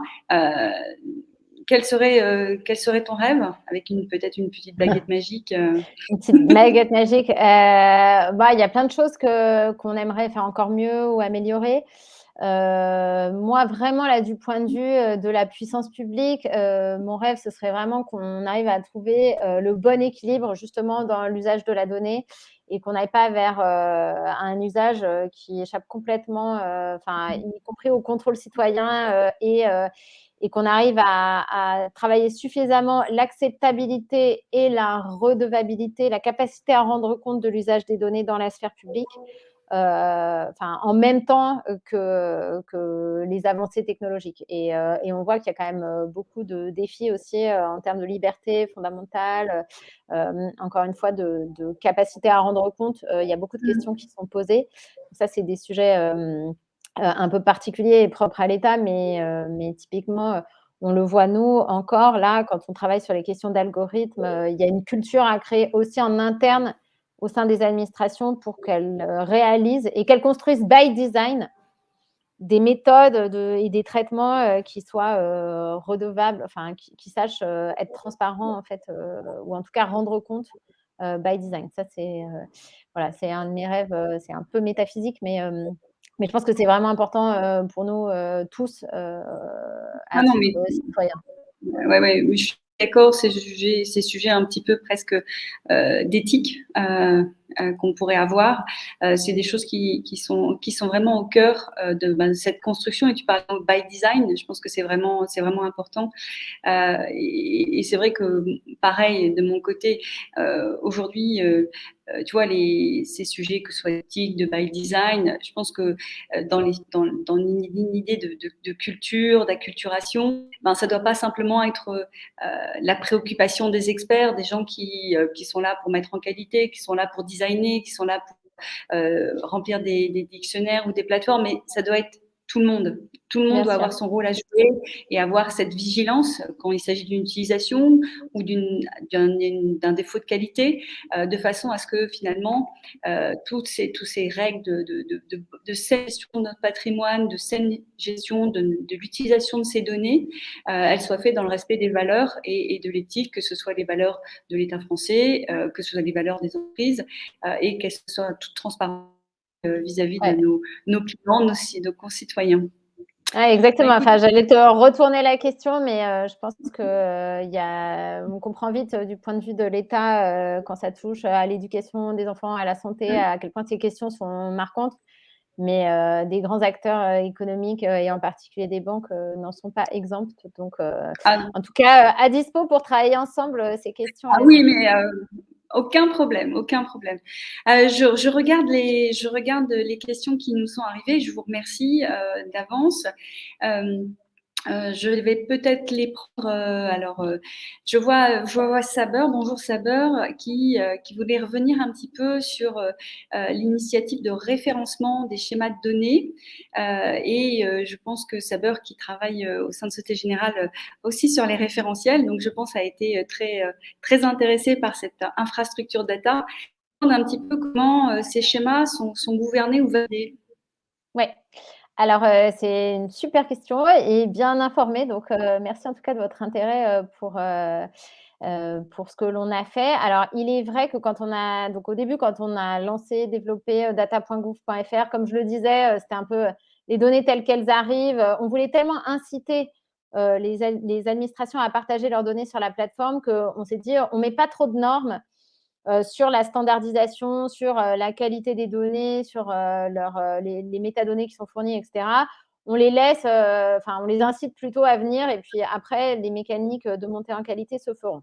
quel serait, quel serait ton rêve? Avec une, peut-être une petite baguette magique Une petite baguette magique. bah, il y a plein de choses qu'on aimerait faire encore mieux ou améliorer. Euh, moi, vraiment, là, du point de vue euh, de la puissance publique, euh, mon rêve, ce serait vraiment qu'on arrive à trouver le bon équilibre justement dans l'usage de la donnée et qu'on n'aille pas vers un usage qui échappe complètement, enfin, mmh. y compris au contrôle citoyen et, et qu'on arrive à, à, travailler suffisamment l'acceptabilité et la redevabilité, la capacité à rendre compte de l'usage des données dans la sphère publique enfin, en même temps que, que les avancées technologiques. Et, euh, et on voit qu'il y a quand même euh, beaucoup de défis aussi en termes de liberté fondamentale, encore une fois, de, de, capacité à rendre compte. il y a beaucoup de mmh. questions qui sont posées. Ça, c'est des sujets un peu particuliers et propres à l'État, mais, mais typiquement, on le voit nous encore là, quand on travaille sur les questions d'algorithmes, il y a une culture à créer aussi en interne au sein des administrations pour qu'elles euh, réalisent et qu'elles construisent by design des méthodes et des traitements euh, qui soient euh, redevables, enfin qui, sachent être transparents en fait, ou en tout cas rendre compte by design. Ça c'est voilà, c'est un de mes rêves. c'est un peu métaphysique, mais mais je pense que c'est vraiment important pour nous tous, ah non, mais... citoyens. Ouais, ouais, oui, d'accord, ces ces sujets un petit peu presque euh, d'éthique euh, qu'on pourrait avoir, c'est des choses qui, qui, sont, qui sont vraiment au cœur de ben, cette construction. Et tu parles de by design, je pense que c'est vraiment, vraiment important. et, c'est vrai que, pareil, de mon côté, aujourd'hui, euh, tu vois, les, ces sujets, que ce soit éthique, de by design, je pense que euh, dans, les, dans, une, idée de, de, culture, d'acculturation, ben, ça ne doit pas simplement être euh, la préoccupation des experts, des gens qui, qui sont là pour mettre en qualité, qui sont là pour designer, qui sont là pour remplir des, des dictionnaires ou des plateformes, mais ça doit être tout le monde. Tout le monde doit avoir son rôle à jouer et avoir cette vigilance quand il s'agit d'une utilisation ou d'un défaut de qualité, euh, de façon à ce que finalement, euh, toutes ces, toutes ces règles de, de, de, de, gestion de notre patrimoine, de saine gestion de, l'utilisation de ces données, euh, elles soient faites dans le respect des valeurs et, de l'éthique, que ce soit les valeurs de l'État français, que ce soit les valeurs des entreprises et qu'elles soient toutes transparentes euh, vis-à-vis de nos, nos, clients, nos, nos concitoyens. exactement. Enfin, j'allais te retourner la question, mais euh, je pense que euh, y a, on comprend vite du point de vue de l'État quand ça touche à l'éducation des enfants, à la santé, à quel point ces questions sont marquantes. Mais des grands acteurs économiques et en particulier des banques n'en sont pas exemptes. Donc, ah en tout cas, à dispo pour travailler ensemble ces questions. Ah oui, mais aucun problème, aucun problème. Euh, je, regarde les, je regarde les questions qui nous sont arrivées. Je vous remercie euh, d'avance. Euh, Euh, je vais peut-être les prendre. Euh, alors, euh, je vois, je Saber, bonjour Saber, qui, voulait revenir un petit peu sur l'initiative de référencement des schémas de données. et je pense que Saber, qui travaille au sein de Société Générale aussi sur les référentiels, donc je pense a été très, très intéressé par cette infrastructure data. Un petit peu comment ces schémas sont, sont gouvernés ou validés. Oui. Alors, euh, c'est une super question et bien informée. Donc, euh, merci en tout cas de votre intérêt euh, pour, ce que l'on a fait. Alors, il est vrai que quand on a, donc au début, quand on a lancé, développé data.gouv.fr, comme je le disais, c'était un peu les données telles qu'elles arrivent. On voulait tellement inciter les, les, administrations à partager leurs données sur la plateforme qu'on s'est dit, on ne met pas trop de normes euh, sur la standardisation, sur euh, la qualité des données, sur euh, les, métadonnées qui sont fournies, etc. On les laisse, enfin, on les incite plutôt à venir et puis après, les mécaniques de montée en qualité se feront.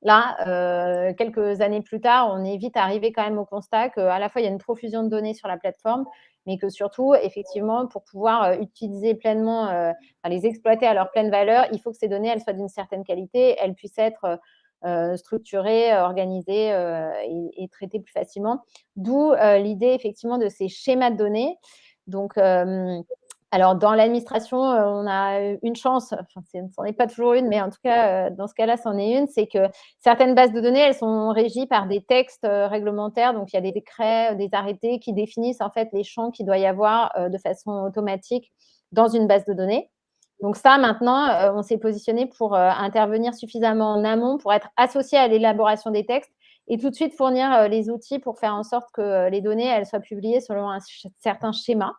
Là, quelques années plus tard, on est vite arrivé quand même au constat qu'à la fois, il y a une profusion de données sur la plateforme, mais que surtout, effectivement, pour pouvoir utiliser pleinement, les exploiter à leur pleine valeur, il faut que ces données, elles soient d'une certaine qualité, elles puissent être euh, structuré, organisé euh, et, et, plus facilement. D'où euh, l'idée effectivement de ces schémas de données. Donc, alors, dans l'administration, on a une chance, enfin, ce n'en est pas toujours une, mais en tout cas, dans ce cas-là, c'en est une, c'est que certaines bases de données, elles sont régies par des textes réglementaires. Donc, il y a des décrets, des arrêtés qui définissent en fait les champs qu'il doit y avoir de façon automatique dans une base de données. Donc ça, maintenant, euh, on s'est positionné pour euh, intervenir suffisamment en amont pour être associé à l'élaboration des textes et tout de suite fournir euh, les outils pour faire en sorte que les données elles soient publiées selon un certain schéma.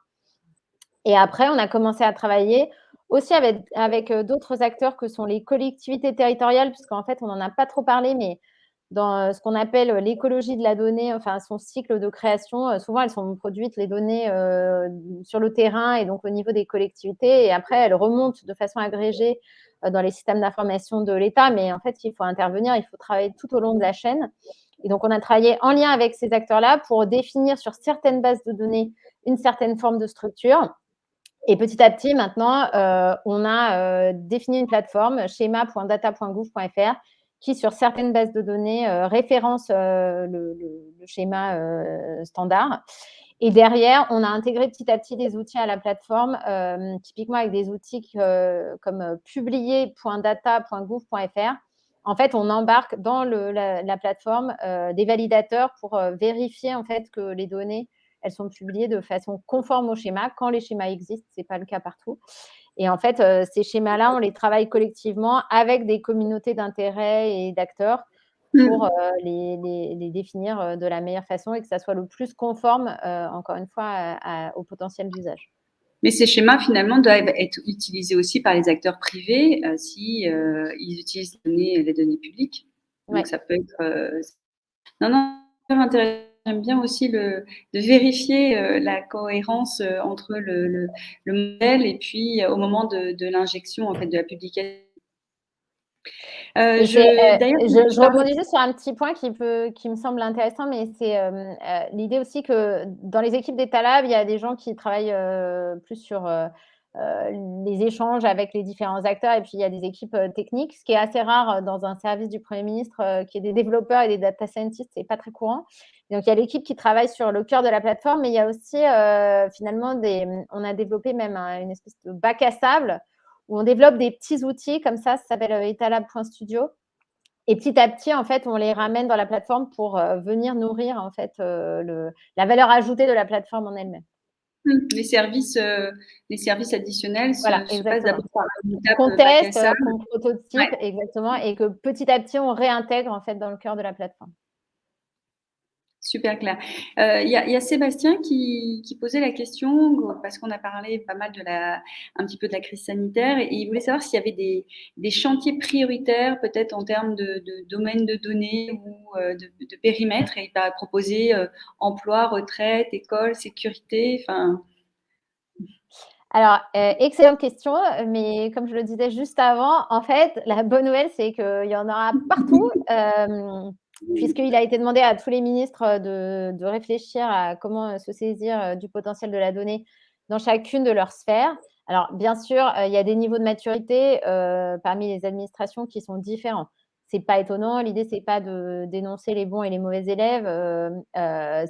Et après, on a commencé à travailler aussi avec, avec d'autres acteurs que sont les collectivités territoriales, puisqu'en fait, on n'en a pas trop parlé, mais dans euh, ce qu'on appelle euh, l'écologie de la donnée, enfin son cycle de création. Euh, souvent, elles sont produites, les données, sur le terrain et donc au niveau des collectivités. Et après, elles remontent de façon agrégée dans les systèmes d'information de l'État. Mais en fait, il faut intervenir, il faut travailler tout au long de la chaîne. Et donc, on a travaillé en lien avec ces acteurs-là pour définir sur certaines bases de données une certaine forme de structure. Et petit à petit, maintenant, on a défini une plateforme, schéma.data.gouv.fr, qui, sur certaines bases de données, euh, référence euh, le, schéma euh, standard. Et derrière, on a intégré petit à petit des outils à la plateforme, typiquement avec des outils comme publier.data.gouv.fr. En fait, on embarque dans la, plateforme des validateurs pour vérifier en fait que les données elles sont publiées de façon conforme au schéma quand les schémas existent. Ce n'est pas le cas partout. Et en fait, euh, ces schémas-là, on les travaille collectivement avec des communautés d'intérêt et d'acteurs mmh. pour euh, les, définir euh, de la meilleure façon et que ça soit le plus conforme, encore une fois, au potentiel d'usage. Mais ces schémas, finalement, doivent être utilisés aussi par les acteurs privés si ils utilisent les données, les données publiques. Donc, ça peut être... non, non, intéressant J'aime bien aussi le, de vérifier euh, la cohérence euh, entre le, modèle et puis euh, au moment de, l'injection en fait, de la publication. je, je, je, rebondis juste sur un petit point qui, peut, qui me semble intéressant, mais c'est l'idée aussi que dans les équipes d'État Lab, il y a des gens qui travaillent plus sur les échanges avec les différents acteurs et puis il y a des équipes techniques, ce qui est assez rare dans un service du Premier ministre qui est des développeurs et des data scientists, c'est pas très courant. Donc il y a l'équipe qui travaille sur le cœur de la plateforme, mais il y a aussi finalement des, on a développé même une espèce de bac à sable où on développe des petits outils comme ça, ça s'appelle etalab.studio. Et petit à petit, en fait, on les ramène dans la plateforme pour venir nourrir en fait le, la valeur ajoutée de la plateforme en elle-même. Les services, euh, les services additionnels voilà, se, passent par Qu'on teste, qu'on prototype, exactement, et que petit à petit, on réintègre en fait dans le cœur de la plateforme. Super clair. Euh, il y, a Sébastien qui, posait la question, parce qu'on a parlé pas mal de la, un petit peu de la crise sanitaire, et il voulait savoir s'il y avait des, chantiers prioritaires, peut-être en termes de, domaine de données ou euh, de, périmètre, et il va proposer euh, emploi, retraite, école, sécurité, enfin... Alors, excellente question, mais comme je le disais juste avant, en fait, la bonne nouvelle, c'est qu'il y en aura partout puisqu'il a été demandé à tous les ministres euh, de, réfléchir à comment euh, se saisir euh, du potentiel de la donnée dans chacune de leurs sphères. Alors, bien sûr, il y a des niveaux de maturité parmi les administrations qui sont différents c'est pas étonnant. L'idée, c'est pas de dénoncer les bons et les mauvais élèves.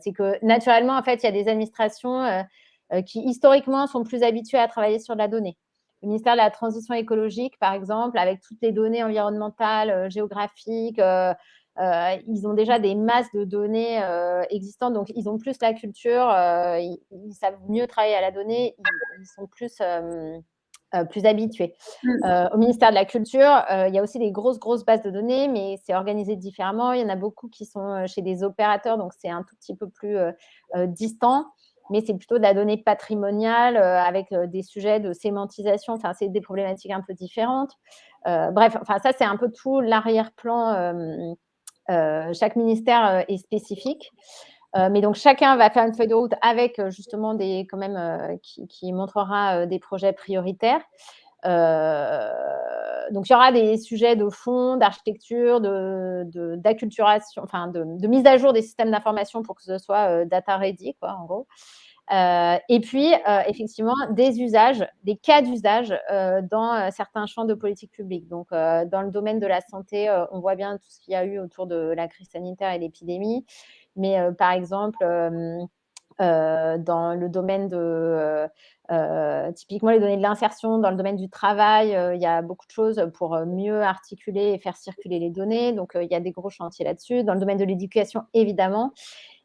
C'est que naturellement, en fait, il y a des administrations qui historiquement sont plus habituées à travailler sur la donnée. Le ministère de la Transition écologique, par exemple, avec toutes les données environnementales, géographiques, ils ont déjà des masses de données existantes, donc ils ont plus la culture, ils, savent mieux travailler à la donnée, ils sont plus euh, plus habitués. Euh, au ministère de la Culture, euh, il y a aussi des grosses, grosses bases de données, mais c'est organisé différemment. Il y en a beaucoup qui sont chez des opérateurs, donc c'est un tout petit peu plus distant, mais c'est plutôt de la donnée patrimoniale avec des sujets de sémantisation. Enfin, c'est des problématiques un peu différentes. bref, enfin, ça, c'est un peu tout l'arrière-plan. Chaque ministère est spécifique. Euh, mais donc, chacun va faire une feuille de route avec euh, justement des, quand même, euh, qui, montrera des projets prioritaires. donc, il y aura des sujets de fond, d'architecture, d'acculturation, de, enfin, de, mise à jour des systèmes d'information pour que ce soit data ready, quoi, en gros. Et puis, effectivement, des usages, des cas d'usage dans certains champs de politique publique. Donc, dans le domaine de la santé, on voit bien tout ce qu'il y a eu autour de la crise sanitaire et l'épidémie. Mais euh, par exemple, euh, euh, dans le domaine de, typiquement les données de l'insertion, dans le domaine du travail, il y a beaucoup de choses pour mieux articuler et faire circuler les données. Donc, il y a des gros chantiers là-dessus. Dans le domaine de l'éducation, évidemment.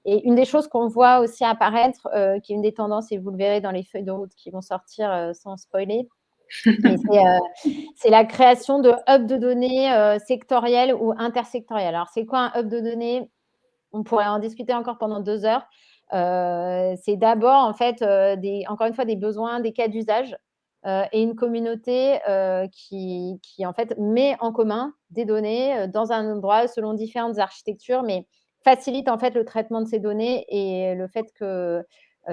Et une des choses qu'on voit aussi apparaître, qui est une des tendances, et vous le verrez dans les feuilles de route qui vont sortir sans spoiler, c'est la création de hubs de données sectoriels ou intersectoriels. Alors, c'est quoi un hub de données? On pourrait en discuter encore pendant deux heures. Euh, c'est d'abord, en fait, euh, des, encore une fois, des besoins, des cas d'usage euh, et une communauté qui, en fait, met en commun des données dans un endroit selon différentes architectures, mais facilite, en fait, le traitement de ces données et le fait que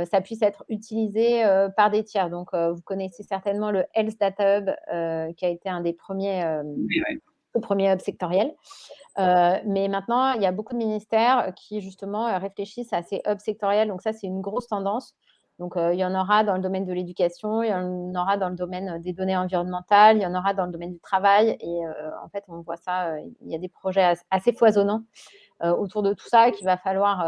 ça puisse être utilisé par des tiers. Donc, vous connaissez certainement le Health Data Hub, qui a été un des premiers, premiers hubs sectoriels. Euh, mais maintenant, il y a beaucoup de ministères qui, justement, euh, réfléchissent à ces hubs sectoriels. Donc ça, c'est une grosse tendance. Donc, euh, il y en aura dans le domaine de l'éducation, il y en aura dans le domaine des données environnementales, il y en aura dans le domaine du travail. Et en fait, on voit ça, il y a des projets assez foisonnants autour de tout ça qu'il va falloir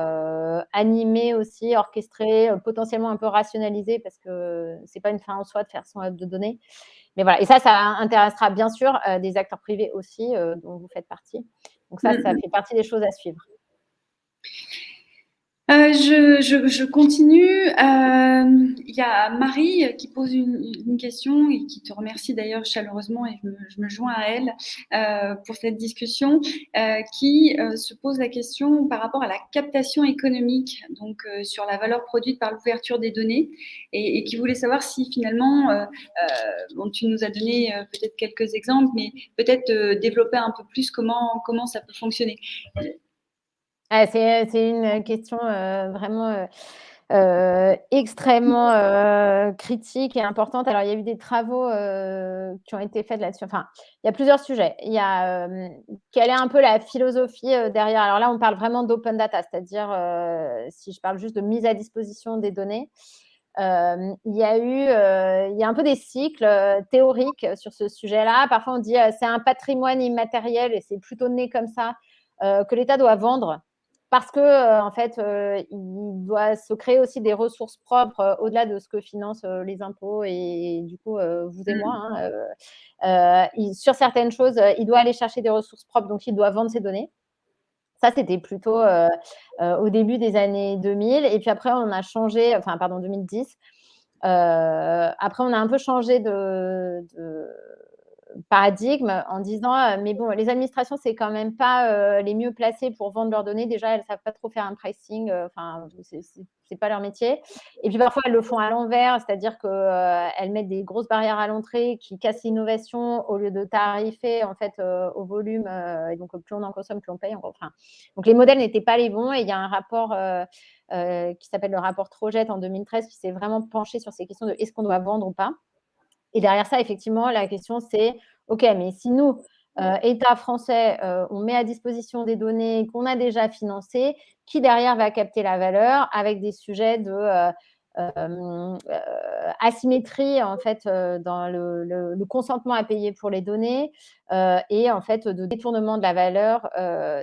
animer aussi, orchestrer, potentiellement un peu rationaliser parce que ce n'est pas une fin en soi de faire son hub de données. Mais voilà, et ça, ça intéressera bien sûr des acteurs privés aussi, dont vous faites partie. Donc ça, ça fait partie des choses à suivre. Euh, je, continue. Euh, il y a Marie qui pose une, question et qui te remercie d'ailleurs chaleureusement et je me, joins à elle euh, pour cette discussion, qui se pose la question par rapport à la captation économique, donc sur la valeur produite par l'ouverture des données, et, qui voulait savoir si finalement, bon, tu nous as donné peut-être quelques exemples, mais peut-être développer un peu plus comment, comment ça peut fonctionner. Ah, c'est, une question euh, vraiment euh, euh, extrêmement critique et importante. Alors, il y a eu des travaux qui ont été faits là-dessus. Enfin, il y a plusieurs sujets. Il y a quelle est un peu la philosophie derrière? Alors là, on parle vraiment d'open data, c'est-à-dire si je parle juste de mise à disposition des données. il y a eu, il y a un peu des cycles théoriques sur ce sujet-là. Parfois, on dit c'est un patrimoine immatériel et c'est plutôt né comme ça que l'État doit vendre parce que euh, en fait, euh, il doit se créer aussi des ressources propres euh, au-delà de ce que financent les impôts et, du coup vous et moi. Hein, sur certaines choses, il doit aller chercher des ressources propres, donc il doit vendre ses données. Ça, c'était plutôt au début des années 2000. Et puis après, on a changé, enfin, pardon, 2010. après, on a un peu changé de paradigme en disant euh, mais bon les administrations c'est quand même pas euh, les mieux placées pour vendre leurs données. Déjà elles savent pas trop faire un pricing euh, enfin c'est pas leur métier. Et puis parfois elles le font à l'envers c'est-à-dire que elles mettent des grosses barrières à l'entrée qui cassent l'innovation au lieu de tarifer en fait au volume et donc plus on en consomme plus on paye enfin donc les modèles n'étaient pas les bons. Et il y a un rapport qui s'appelle le rapport Trojet en 2013 qui s'est vraiment penché sur ces questions de est-ce qu'on doit vendre ou pas et derrière ça, effectivement, la question, c'est, OK, mais si nous, euh, État français, euh, on met à disposition des données qu'on a déjà financées, qui derrière va capter la valeur avec des sujets de asymétrie en fait dans le, consentement à payer pour les données et en fait de détournement de la valeur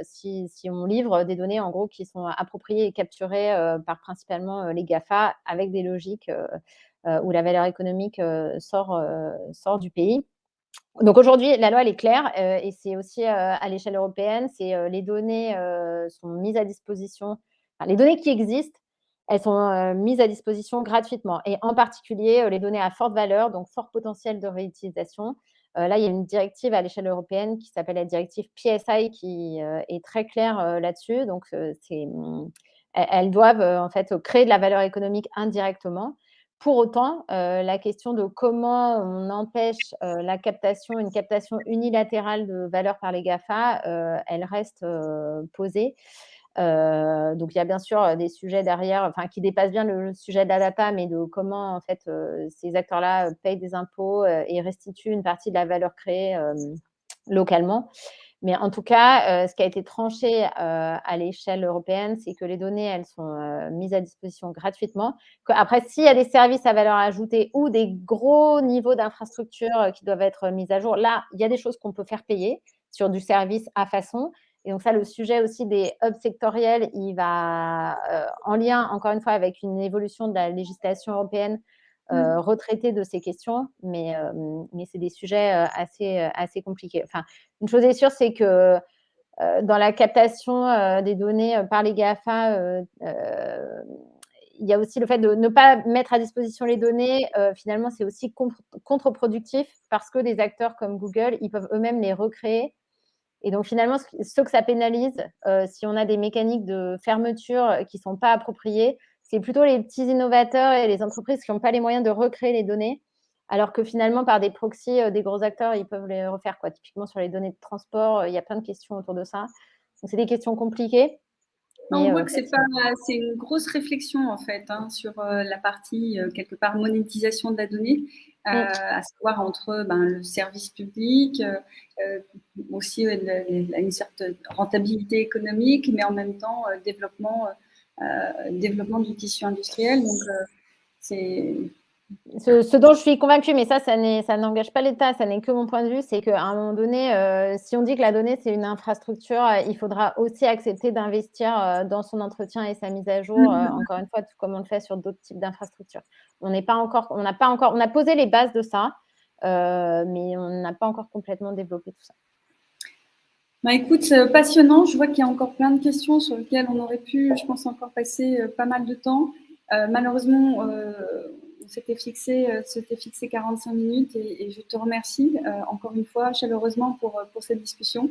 si, si, on livre des données en gros qui sont appropriées et capturées par principalement les GAFA avec des logiques où la valeur économique sort, sort du pays. Donc aujourd'hui, la loi elle est claire et c'est aussi à l'échelle européenne, c'est les données sont mises à disposition, les données qui existent elles sont euh, mises à disposition gratuitement. Et en particulier, euh, les données à forte valeur, donc fort potentiel de réutilisation. Euh, là, il y a une directive à l'échelle européenne qui s'appelle la directive PSI qui est très claire là-dessus. Donc, elles doivent en fait créer de la valeur économique indirectement. Pour autant, la question de comment on empêche la captation, une captation unilatérale de valeur par les GAFA, elle reste posée. Euh, donc, il y a bien sûr des sujets derrière, enfin, qui dépassent bien le, sujet de mais de comment, en fait, euh, ces acteurs-là payent des impôts euh, et restituent une partie de la valeur créée localement. Mais en tout cas, ce qui a été tranché à l'échelle européenne, c'est que les données, elles sont mises à disposition gratuitement. Après, s'il y a des services à valeur ajoutée ou des gros niveaux d'infrastructure qui doivent être mis à jour, là, il y a des choses qu'on peut faire payer sur du service à façon. Et donc ça, le sujet aussi des hubs sectoriels, il va, euh, en lien, encore une fois, avec une évolution de la législation européenne, euh, mmh. retraiter de ces questions, mais, euh, mais c'est des sujets assez, assez compliqués. Enfin, une chose est sûre, c'est que dans la captation des données par les GAFA, il y a aussi le fait de ne pas mettre à disposition les données. finalement, c'est aussi contre-productif parce que des acteurs comme Google, ils peuvent eux-mêmes les recréer et donc, finalement, ce que ça pénalise, euh, si on a des mécaniques de fermeture qui ne sont pas appropriées, c'est plutôt les petits innovateurs et les entreprises qui n'ont pas les moyens de recréer les données, alors que finalement, par des proxys, euh, des gros acteurs, ils peuvent les refaire. Quoi. Typiquement, sur les données de transport, euh, il y a plein de questions autour de ça. Donc, c'est des questions compliquées. on voit que c'est une grosse réflexion en fait hein, sur la partie quelque part monétisation de la donnée. Euh, à savoir entre ben, le service public, euh, euh, aussi une certaine rentabilité économique, mais en même temps développement, développement du tissu industriel. Donc, c'est ce, dont je suis convaincue, mais ça, ça n'engage pas l'État, ça n'est que mon point de vue, c'est qu'à un moment donné, euh, si on dit que la donnée, c'est une infrastructure, euh, il faudra aussi accepter d'investir euh, dans son entretien et sa mise à jour, mmh. encore une fois, tout comme on le fait sur d'autres types d'infrastructures. On n'est pas encore, on n'a pas encore, on a posé les bases de ça, mais on n'a pas encore complètement développé tout ça. Bah, écoute, passionnant. Je vois qu'il y a encore plein de questions sur lesquelles on aurait pu, je pense, encore passer pas mal de temps. malheureusement, s'était fixé, euh, fixé 45 minutes et, je te remercie euh, encore une fois chaleureusement pour, euh, pour cette discussion.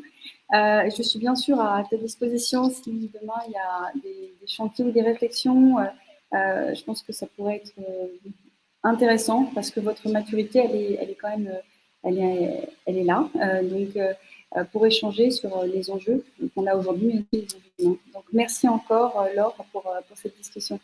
je suis bien sûr à ta disposition si demain il y a des, chantiers ou des réflexions. je pense que ça pourrait être intéressant parce que votre maturité, elle est, elle est quand même elle est, elle est là. donc, pour échanger sur les enjeux qu'on a aujourd'hui, Donc, merci encore, Laure, pour, cette discussion.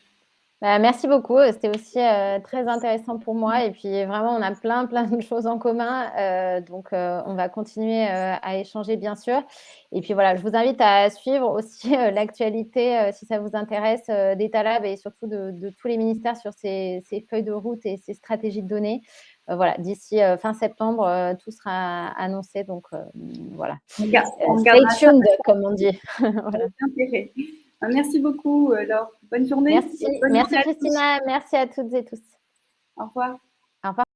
Bah, merci beaucoup. C'était aussi euh, très intéressant pour moi. Et puis, vraiment, on a plein, plein de choses en commun. Euh, donc, euh, on va continuer à échanger, bien sûr. Et puis, voilà, je vous invite à suivre aussi l'actualité, si ça vous intéresse, d'État Lab et surtout de, tous les ministères sur ces, feuilles de route et ces stratégies de données. Voilà, d'ici fin septembre, tout sera annoncé. Donc, voilà. Stay tuned, comme on dit. voilà. Ah, merci beaucoup, euh, Laure. Bonne journée. Merci, merci Christina. Merci à toutes et tous. Au revoir. Au revoir.